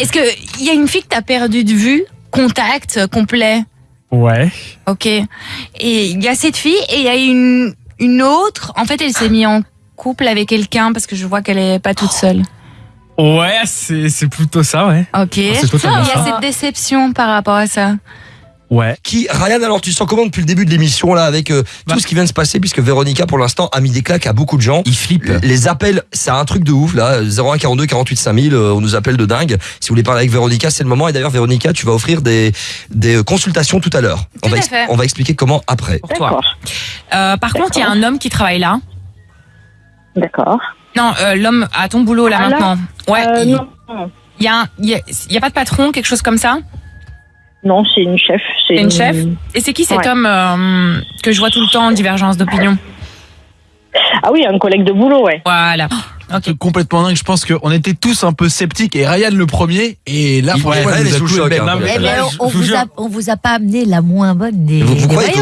Est-ce que il y a une fille que t'as perdu de vue, contact euh, complet? Ouais. Ok. Et il y a cette fille et il y a une, une autre. En fait, elle s'est mise en couple avec quelqu'un parce que je vois qu'elle est pas toute seule. Ouais, c'est plutôt ça, ouais. Ok. Il y a cette déception par rapport à ça. Ouais. Qui, Ryan, alors tu sens comment depuis le début de l'émission là avec euh, Bah. tout ce qui vient de se passer puisque Véronica pour l'instant a mis des claques à beaucoup de gens. Il flippe. Les appels, c'est un truc de ouf là. 01 42 48 5000, euh, on nous appelle de dingue. Si vous voulez parler avec Véronica, c'est le moment. Et d'ailleurs, Véronica, tu vas offrir des, des consultations tout à l'heure. On, va on va expliquer comment après. Pour toi. Euh, par contre, il y a un homme qui travaille là. D'accord. Non, euh, l'homme à ton boulot là Ah, là maintenant. Ouais. Euh, il non, il y, a, y, a, il y a pas de patron, quelque chose comme ça? Non, c'est une chef. C'est Une chef Et c'est qui cet Ouais. homme euh, que je vois tout le temps en divergence d'opinion Ah oui, un collègue de boulot, ouais. Voilà. Ok. C'est complètement dingue. Je pense qu'on était tous un peu sceptiques et Ryan le premier. Et là, Il- franchement, ouais, Ryan est sous le choc, hein, on, vous vous jure, a, on vous a pas amené la moins bonne des, Vous- vous croyez